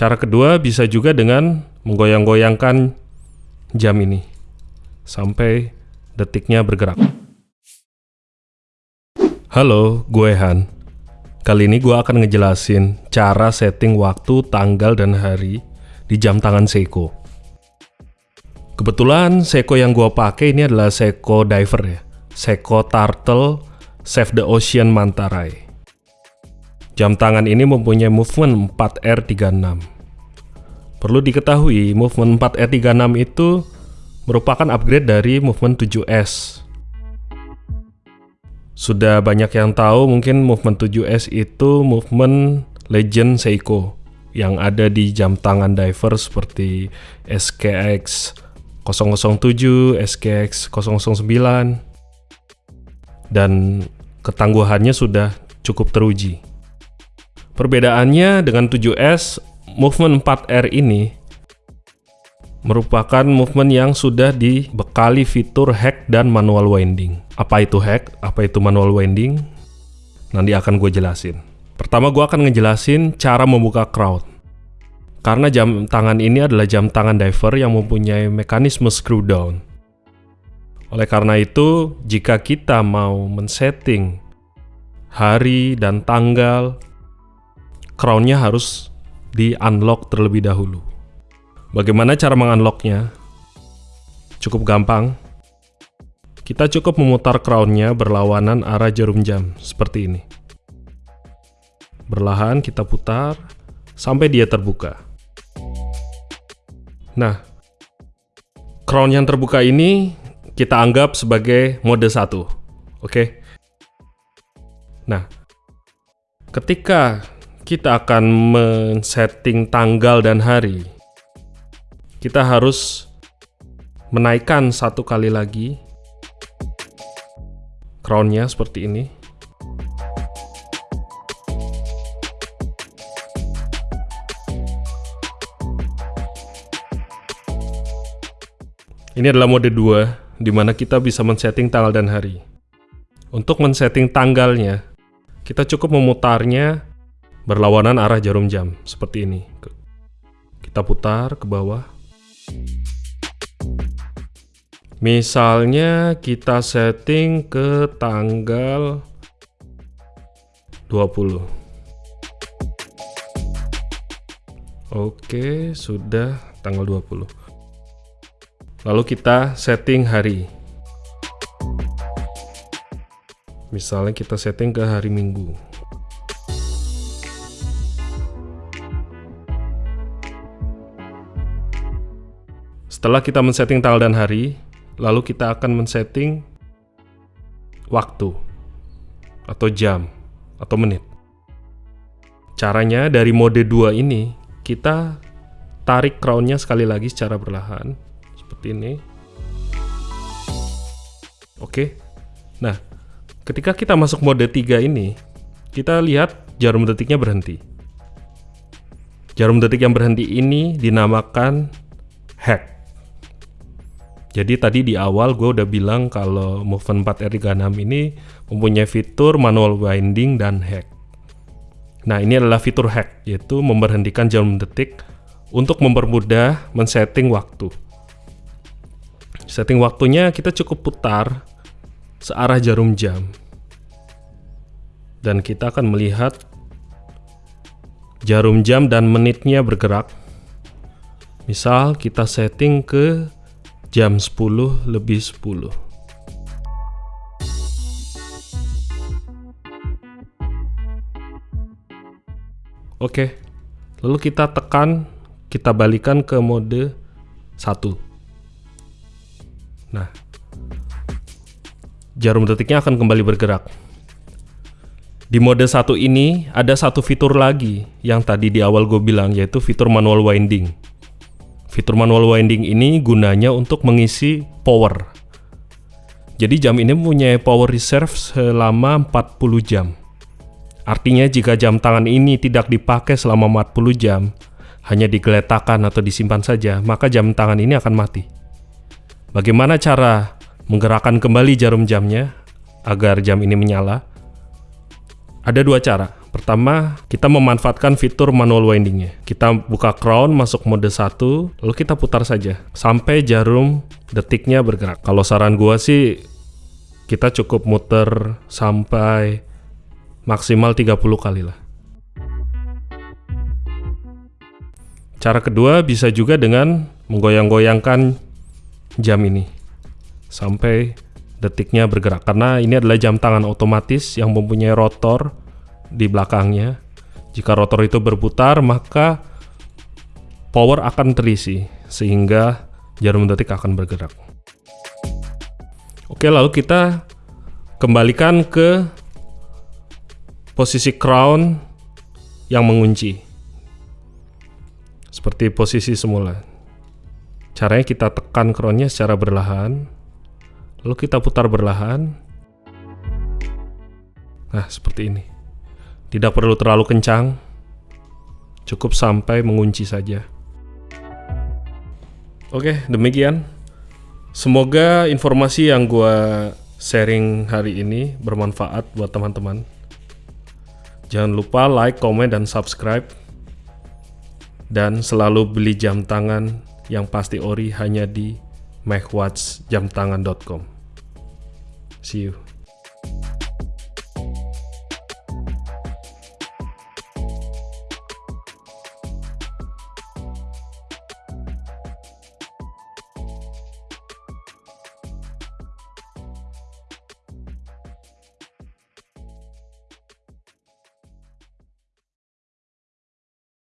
Cara kedua bisa juga dengan menggoyang-goyangkan jam ini sampai detiknya bergerak. Halo, gue Han. Kali ini gue akan ngejelasin cara setting waktu, tanggal, dan hari di jam tangan Seiko. Kebetulan Seiko yang gue pakai ini adalah Seiko Diver ya. Seiko Turtle Save the Ocean Mantarai. Jam tangan ini mempunyai movement 4R36. Perlu diketahui, movement 4R36 itu merupakan upgrade dari movement 7S. Sudah banyak yang tahu mungkin movement 7S itu movement legend Seiko yang ada di jam tangan diver seperti SKX 007, SKX 009 dan ketangguhannya sudah cukup teruji. Perbedaannya dengan 7S, movement 4R ini merupakan movement yang sudah dibekali fitur hack dan manual winding. Apa itu hack? Apa itu manual winding? Nanti akan gue jelasin. Pertama gue akan ngejelasin cara membuka crowd. Karena jam tangan ini adalah jam tangan diver yang mempunyai mekanisme screw down. Oleh karena itu, jika kita mau men-setting hari dan tanggal crownnya harus di-unlock terlebih dahulu. Bagaimana cara mengunlocknya? Cukup gampang. Kita cukup memutar crownnya berlawanan arah jarum jam, seperti ini. Berlahan kita putar, sampai dia terbuka. Nah, crown yang terbuka ini kita anggap sebagai mode 1. Oke? Nah, ketika kita akan men-setting tanggal dan hari, kita harus menaikkan satu kali lagi crownnya seperti ini. Ini adalah mode 2, di mana kita bisa men-setting tanggal dan hari. Untuk men-setting tanggalnya, kita cukup memutarnya berlawanan arah jarum jam seperti ini. Kita putar ke bawah. Misalnya kita setting ke tanggal 20. Oke, sudah tanggal 20. Lalu kita setting hari. Misalnya kita setting ke hari Minggu. Setelah kita men-setting tanggal dan hari, lalu kita akan men-setting waktu atau jam atau menit. Caranya dari mode 2 ini, kita tarik crownnya sekali lagi secara berlahan, seperti ini. Oke, nah ketika kita masuk mode 3 ini, kita lihat jarum detiknya berhenti. Jarum detik yang berhenti ini dinamakan hack. Jadi tadi di awal gue udah bilang kalau Movement 4R36 ini mempunyai fitur manual winding dan hack. Nah ini adalah fitur hack, yaitu memberhentikan jarum detik untuk mempermudah men-setting waktu. Setting waktunya kita cukup putar searah jarum jam. Dan kita akan melihat jarum jam dan menitnya bergerak. Misal kita setting ke jam 10 lebih 10. Oke, lalu kita tekan, kita balikan ke mode 1. Nah, jarum detiknya akan kembali bergerak. Di mode 1 ini ada satu fitur lagi yang tadi di awal gue bilang yaitu fitur manual winding. Fitur manual winding ini gunanya untuk mengisi power. Jadi jam ini mempunyai power reserve selama 40 jam. Artinya jika jam tangan ini tidak dipakai selama 40 jam, hanya digeletakkan atau disimpan saja, maka jam tangan ini akan mati. Bagaimana cara menggerakkan kembali jarum jamnya agar jam ini menyala? Ada dua cara. Pertama, kita memanfaatkan fitur manual windingnya. Kita buka crown, masuk mode 1, lalu kita putar saja sampai jarum detiknya bergerak. Kalau saran gua sih kita cukup muter sampai maksimal 30 kali lah. Cara kedua bisa juga dengan menggoyang-goyangkan jam ini sampai detiknya bergerak karena ini adalah jam tangan otomatis yang mempunyai rotor di belakangnya. Jika rotor itu berputar, maka power akan terisi sehingga jarum detik akan bergerak. Oke, lalu kita kembalikan ke posisi crown yang mengunci. Seperti posisi semula. Caranya kita tekan crownnya secara berlahan, lalu kita putar berlahan. Nah, seperti ini. Tidak perlu terlalu kencang, cukup sampai mengunci saja. Oke, demikian. Semoga informasi yang gue sharing hari ini bermanfaat buat teman-teman. Jangan lupa like, komen, dan subscribe. Dan selalu beli jam tangan yang pasti ori hanya di mechwatchjamtangan.com. See you.